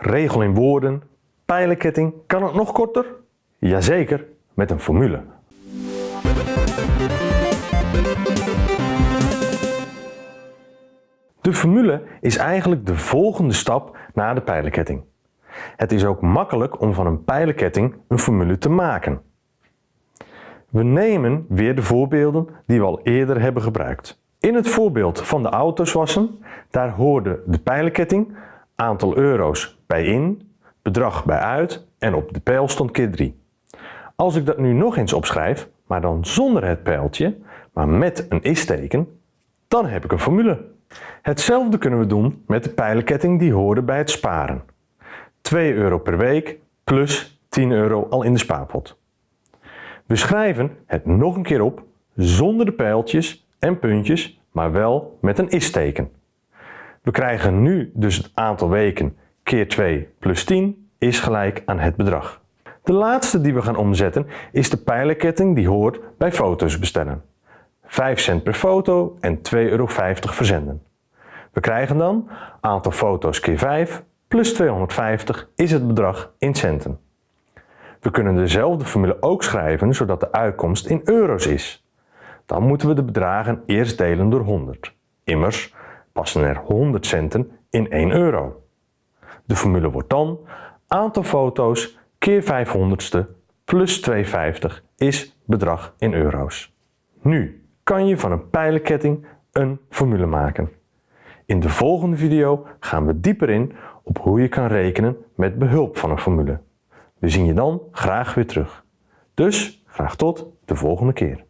Regel in woorden, pijlenketting, kan het nog korter? Jazeker, met een formule. De formule is eigenlijk de volgende stap na de pijlenketting. Het is ook makkelijk om van een pijlenketting een formule te maken. We nemen weer de voorbeelden die we al eerder hebben gebruikt. In het voorbeeld van de auto's wassen, daar hoorde de pijlenketting aantal euro's bij in, bedrag bij uit en op de pijl stond keer 3. Als ik dat nu nog eens opschrijf, maar dan zonder het pijltje, maar met een is-teken, dan heb ik een formule. Hetzelfde kunnen we doen met de pijlenketting die hoorde bij het sparen. 2 euro per week plus 10 euro al in de spaarpot. We schrijven het nog een keer op zonder de pijltjes en puntjes, maar wel met een is-teken. We krijgen nu dus het aantal weken keer 2 plus 10 is gelijk aan het bedrag. De laatste die we gaan omzetten is de pijlenketting die hoort bij foto's bestellen. 5 cent per foto en 2,50 euro verzenden. We krijgen dan aantal foto's keer 5 plus 250 is het bedrag in centen. We kunnen dezelfde formule ook schrijven zodat de uitkomst in euro's is. Dan moeten we de bedragen eerst delen door 100. Immers passen er 100 centen in 1 euro. De formule wordt dan aantal foto's keer 500ste plus 250 is bedrag in euro's. Nu kan je van een pijlenketting een formule maken. In de volgende video gaan we dieper in op hoe je kan rekenen met behulp van een formule. We zien je dan graag weer terug. Dus graag tot de volgende keer.